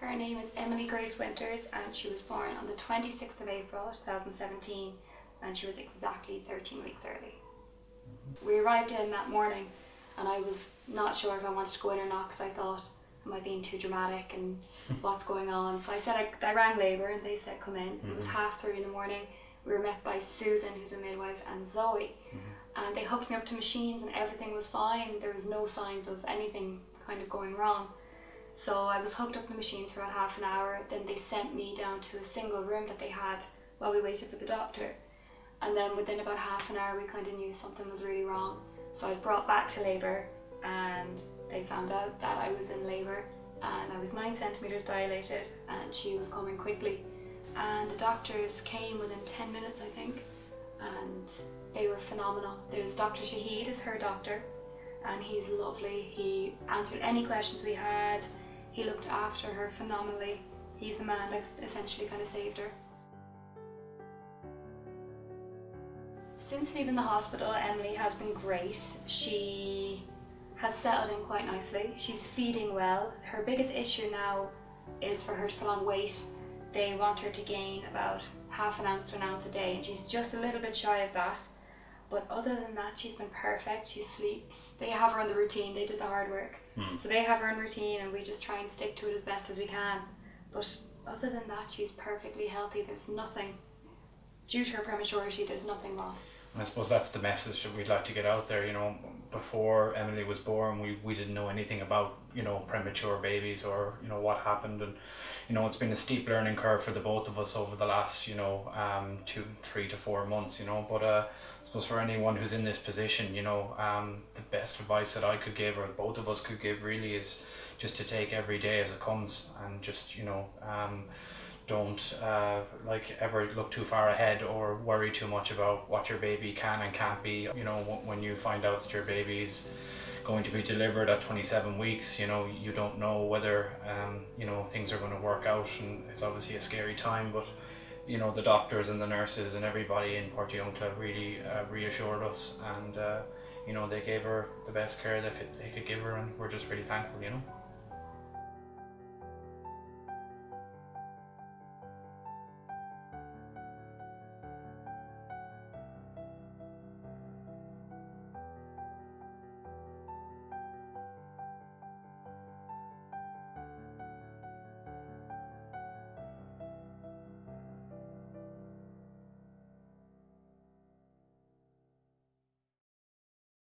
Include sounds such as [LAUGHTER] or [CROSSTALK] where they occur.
Her name is Emily Grace Winters and she was born on the 26th of April 2017 and she was exactly 13 weeks early. We arrived in that morning and I was not sure if I wanted to go in or not because I thought, am I being too dramatic and [LAUGHS] what's going on? So I said, I, I rang Labour and they said, come in. It was mm-hmm. half three in the morning. We were met by Susan, who's a midwife, and Zoe. Mm-hmm. And they hooked me up to machines and everything was fine. There was no signs of anything kind of going wrong. So I was hooked up to the machines for about half an hour. Then they sent me down to a single room that they had while we waited for the doctor. And then within about half an hour, we kind of knew something was really wrong. So I was brought back to labour and they found out that I was in labour and I was nine centimetres dilated and she was coming quickly. And the doctors came within 10 minutes, I think, and they were phenomenal. There's Dr. Shahid is her doctor and he's lovely. He answered any questions we had. He looked after her phenomenally. He's the man that essentially kind of saved her. Since leaving the hospital, Emily has been great. She has settled in quite nicely. She's feeding well. Her biggest issue now is for her to put on weight. They want her to gain about half an ounce to an ounce a day, and she's just a little bit shy of that. But other than that, she's been perfect. She sleeps. They have her on the routine. They did the hard work. So they have her on routine, and we just try and stick to it as best as we can. But other than that, she's perfectly healthy. There's nothing, due to her prematurity, there's nothing wrong. I suppose that's the message that we'd like to get out there. You know, before Emily was born, we, we didn't know anything about you know premature babies or you know what happened, and you know it's been a steep learning curve for the both of us over the last you know um two three to four months. You know, but uh, I suppose for anyone who's in this position, you know, um, the best advice that I could give or both of us could give really is just to take every day as it comes and just you know um don't uh, like ever look too far ahead or worry too much about what your baby can and can't be. You know, when you find out that your baby's going to be delivered at 27 weeks, you know, you don't know whether, um, you know, things are going to work out and it's obviously a scary time, but you know, the doctors and the nurses and everybody in Portiuncula really uh, reassured us and, uh, you know, they gave her the best care that they could give her and we're just really thankful, you know.